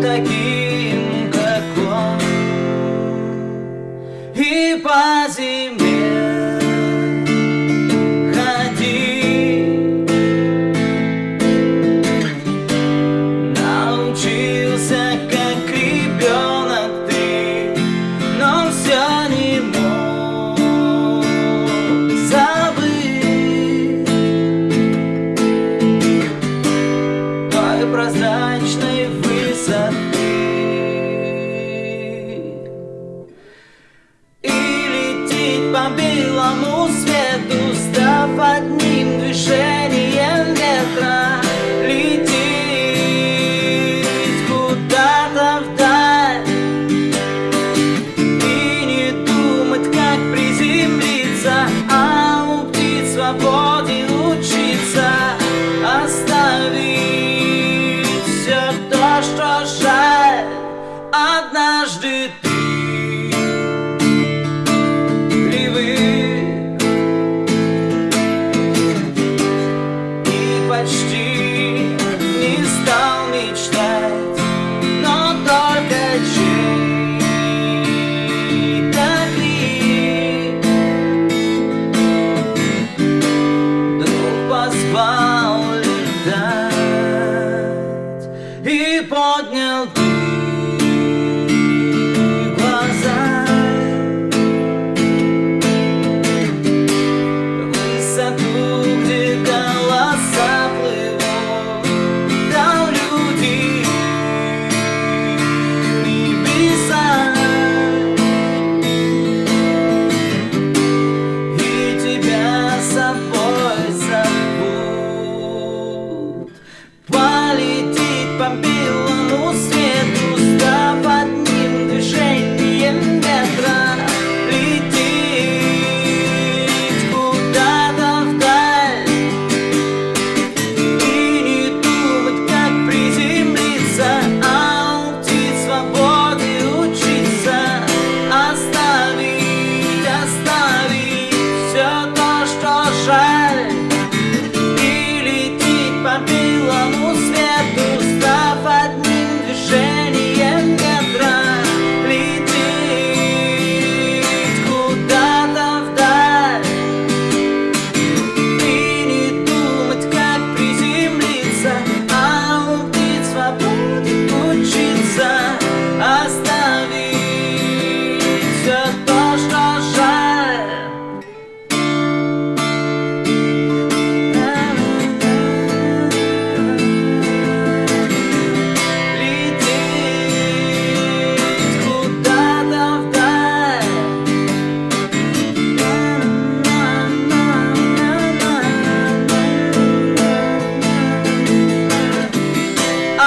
た по белому свету, став одним движением ветра, лететь куда-то вдаль и не думать, как приземлиться, а у птиц свободе учиться, оставить все то, что жаль, однажды ты и поднял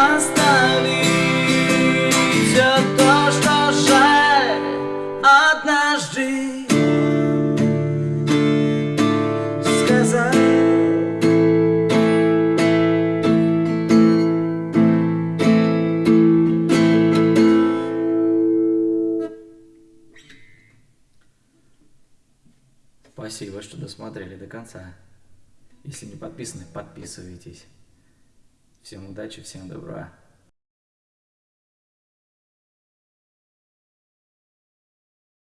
Оставить все то, что жаль однажды сказать. Спасибо, что досмотрели до конца. Если не подписаны, подписывайтесь. Всем удачи, всем добра.